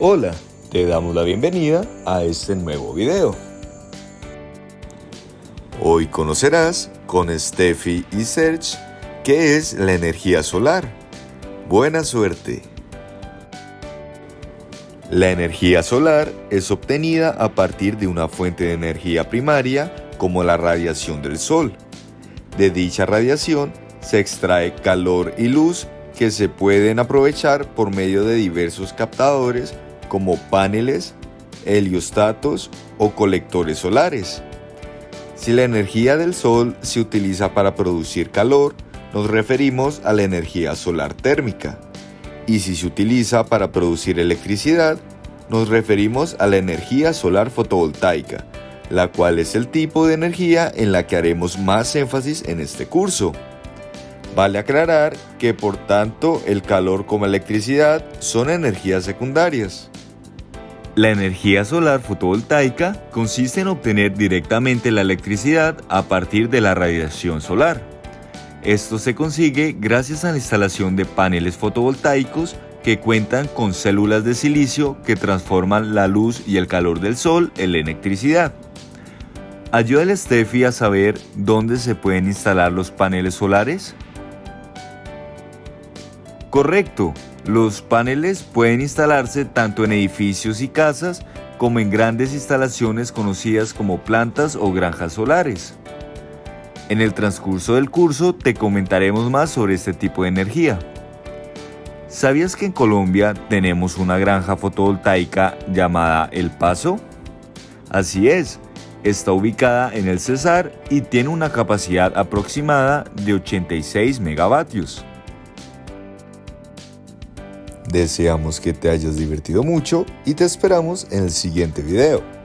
Hola, te damos la bienvenida a este nuevo video. Hoy conocerás con Steffi y Serge qué es la energía solar. Buena suerte. La energía solar es obtenida a partir de una fuente de energía primaria como la radiación del sol. De dicha radiación se extrae calor y luz que se pueden aprovechar por medio de diversos captadores como paneles, heliostatos o colectores solares. Si la energía del sol se utiliza para producir calor, nos referimos a la energía solar térmica. Y si se utiliza para producir electricidad, nos referimos a la energía solar fotovoltaica, la cual es el tipo de energía en la que haremos más énfasis en este curso. Vale aclarar que por tanto el calor como electricidad son energías secundarias. La energía solar fotovoltaica consiste en obtener directamente la electricidad a partir de la radiación solar. Esto se consigue gracias a la instalación de paneles fotovoltaicos que cuentan con células de silicio que transforman la luz y el calor del sol en electricidad. Ayuda al Steffi a saber dónde se pueden instalar los paneles solares. Correcto, los paneles pueden instalarse tanto en edificios y casas como en grandes instalaciones conocidas como plantas o granjas solares. En el transcurso del curso te comentaremos más sobre este tipo de energía. ¿Sabías que en Colombia tenemos una granja fotovoltaica llamada El Paso? Así es, está ubicada en el Cesar y tiene una capacidad aproximada de 86 megavatios. Deseamos que te hayas divertido mucho y te esperamos en el siguiente video.